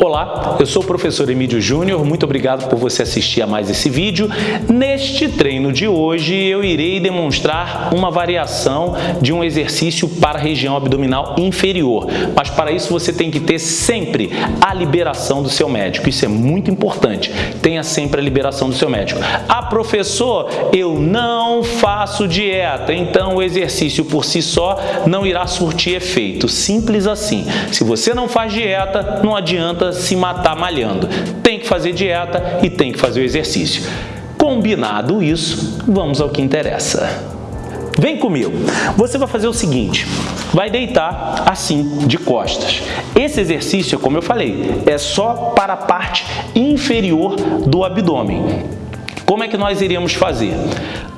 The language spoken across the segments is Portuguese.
Olá, eu sou o professor Emílio Júnior, muito obrigado por você assistir a mais esse vídeo. Neste treino de hoje eu irei demonstrar uma variação de um exercício para a região abdominal inferior, mas para isso você tem que ter sempre a liberação do seu médico, isso é muito importante, tenha sempre a liberação do seu médico. Ah professor, eu não faço dieta, então o exercício por si só não irá surtir efeito, simples assim. Se você não faz dieta, não adianta se matar malhando. Tem que fazer dieta e tem que fazer o exercício. Combinado isso, vamos ao que interessa. Vem comigo. Você vai fazer o seguinte, vai deitar assim, de costas. Esse exercício, como eu falei, é só para a parte inferior do abdômen. Como é que nós iríamos fazer?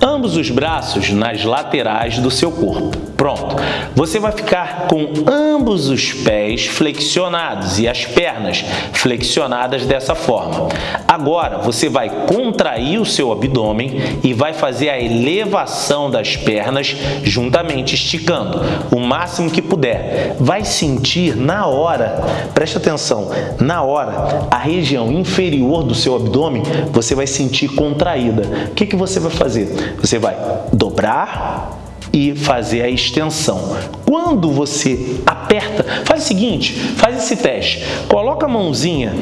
Ambos os braços nas laterais do seu corpo. Pronto. Você vai ficar com ambos os pés flexionados e as pernas flexionadas dessa forma. Agora, você vai contrair o seu abdômen e vai fazer a elevação das pernas juntamente, esticando o máximo que puder. Vai sentir na hora, preste atenção, na hora, a região inferior do seu abdômen, você vai sentir contraída. O que, que você vai fazer? Você vai dobrar e fazer a extensão. Quando você aperta, faz o seguinte, faz esse teste. Coloca a mãozinha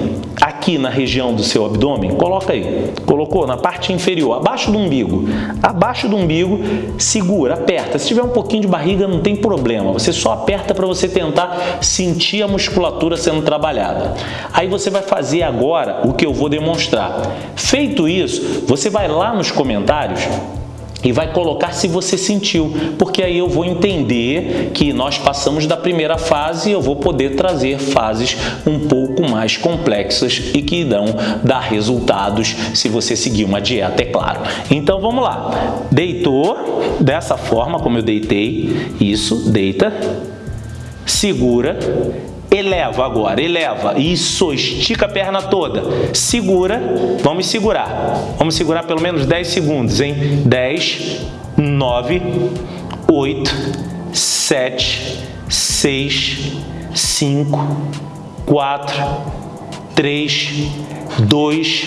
aqui na região do seu abdômen, coloca aí. Colocou na parte inferior, abaixo do umbigo. Abaixo do umbigo, segura, aperta. Se tiver um pouquinho de barriga, não tem problema. Você só aperta para você tentar sentir a musculatura sendo trabalhada. Aí você vai fazer agora o que eu vou demonstrar. Feito isso, você vai lá nos comentários e vai colocar se você sentiu, porque aí eu vou entender que nós passamos da primeira fase e eu vou poder trazer fases um pouco mais complexas e que irão dar resultados se você seguir uma dieta, é claro. Então vamos lá, deitou dessa forma como eu deitei, isso, deita, segura, Eleva agora, eleva. Isso, estica a perna toda. Segura, vamos segurar. Vamos segurar pelo menos 10 segundos, hein? 10, 9, 8, 7, 6, 5, 4, 3, 2,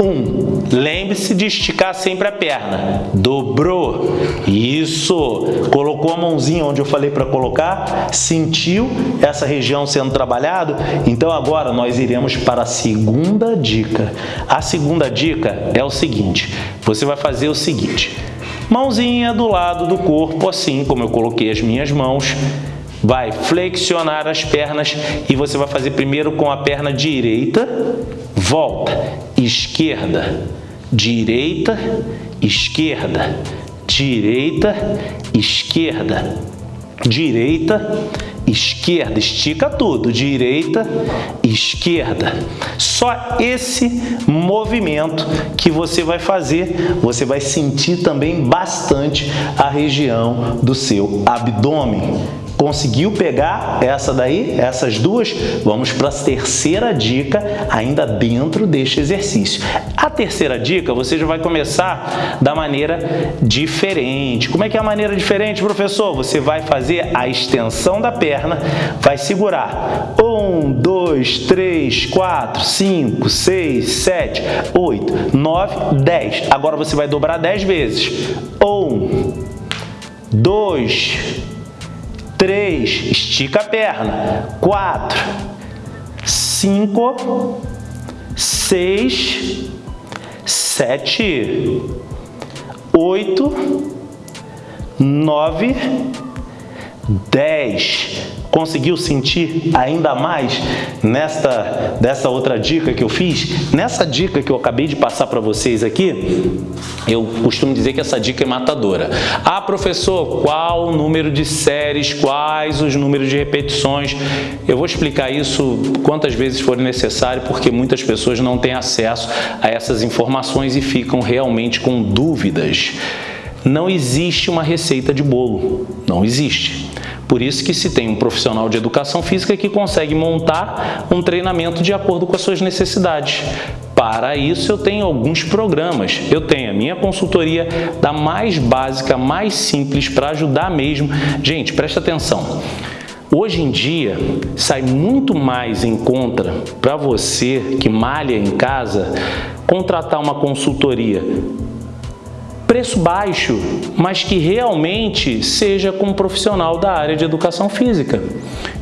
1. Lembre-se de esticar sempre a perna. Dobrou. Isso. Colocou a mãozinha onde eu falei para colocar. Sentiu essa região sendo trabalhado? Então agora nós iremos para a segunda dica. A segunda dica é o seguinte. Você vai fazer o seguinte. Mãozinha do lado do corpo, assim como eu coloquei as minhas mãos vai flexionar as pernas e você vai fazer primeiro com a perna direita, volta, esquerda, direita, esquerda, direita, esquerda, direita, esquerda, estica tudo, direita, esquerda. Só esse movimento que você vai fazer, você vai sentir também bastante a região do seu abdômen. Conseguiu pegar essa daí, essas duas? Vamos para a terceira dica ainda dentro deste exercício. A terceira dica você já vai começar da maneira diferente. Como é que é a maneira diferente, professor? Você vai fazer a extensão da perna, vai segurar. Um, dois, três, quatro, cinco, seis, sete, oito, nove, dez. Agora você vai dobrar dez vezes. Um, dois, 3, estica a perna. 4, 5, 6, 7, 8, 9, 10. Conseguiu sentir ainda mais nesta dessa outra dica que eu fiz? Nessa dica que eu acabei de passar para vocês aqui, eu costumo dizer que essa dica é matadora. Ah, professor, qual o número de séries, quais os números de repetições? Eu vou explicar isso quantas vezes for necessário, porque muitas pessoas não têm acesso a essas informações e ficam realmente com dúvidas. Não existe uma receita de bolo, não existe. Por isso que se tem um profissional de educação física que consegue montar um treinamento de acordo com as suas necessidades. Para isso eu tenho alguns programas. Eu tenho a minha consultoria da mais básica, mais simples para ajudar mesmo. Gente, presta atenção. Hoje em dia, sai muito mais em conta para você que malha em casa contratar uma consultoria preço baixo, mas que realmente seja com um profissional da área de educação física.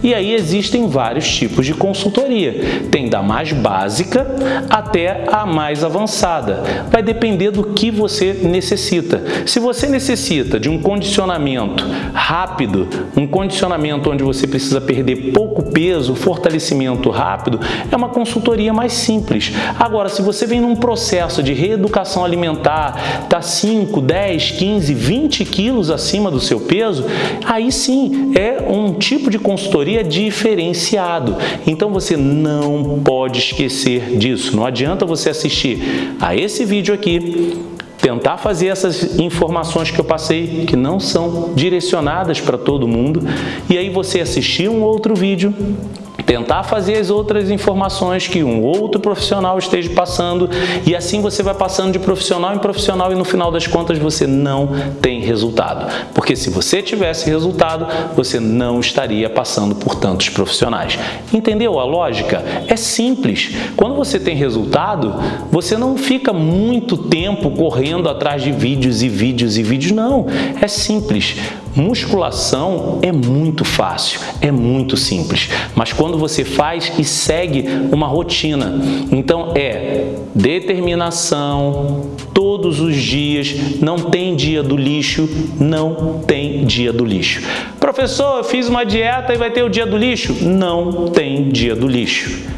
E aí existem vários tipos de consultoria. Tem da mais básica até a mais avançada. Vai depender do que você necessita. Se você necessita de um condicionamento rápido, um condicionamento onde você precisa perder pouco peso, fortalecimento rápido, é uma consultoria mais simples. Agora, se você vem num processo de reeducação alimentar, está 5, 10, 15, 20 quilos acima do seu peso, aí sim é um tipo de consultoria diferenciado. Então você não pode esquecer disso. Não adianta você assistir a esse vídeo aqui, tentar fazer essas informações que eu passei, que não são direcionadas para todo mundo, e aí você assistir um outro vídeo tentar fazer as outras informações que um outro profissional esteja passando e assim você vai passando de profissional em profissional e no final das contas você não tem resultado. Porque se você tivesse resultado, você não estaria passando por tantos profissionais. Entendeu a lógica? É simples. Quando você tem resultado, você não fica muito tempo correndo atrás de vídeos e vídeos e vídeos, não. É simples. Musculação é muito fácil, é muito simples, mas quando você faz e segue uma rotina, então é determinação, todos os dias, não tem dia do lixo, não tem dia do lixo. Professor, eu fiz uma dieta e vai ter o dia do lixo? Não tem dia do lixo.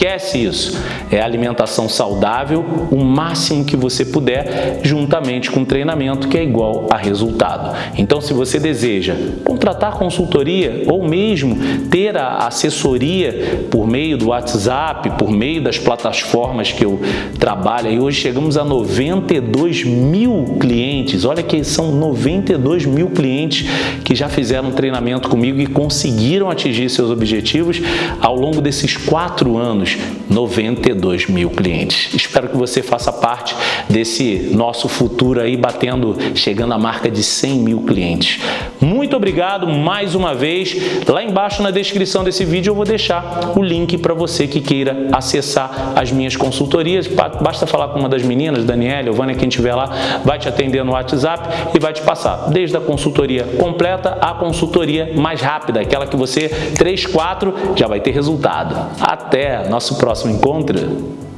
Esquece isso. É alimentação saudável, o máximo que você puder, juntamente com treinamento, que é igual a resultado. Então, se você deseja contratar consultoria ou mesmo ter a assessoria por meio do WhatsApp, por meio das plataformas que eu trabalho, e hoje chegamos a 92 mil clientes. Olha que são 92 mil clientes que já fizeram treinamento comigo e conseguiram atingir seus objetivos ao longo desses quatro anos, 92 mil clientes. Espero que você faça parte desse nosso futuro aí, batendo, chegando à marca de 100 mil clientes. Muito obrigado mais uma vez. Lá embaixo na descrição desse vídeo eu vou deixar o link para você que queira acessar as minhas consultorias. Basta falar com uma das meninas, Daniela Vânia, quem estiver lá, vai te atender no WhatsApp e vai te passar desde a consultoria completa à consultoria mais rápida, aquela que você 3, 4 já vai ter resultado. Até nosso próximo encontro.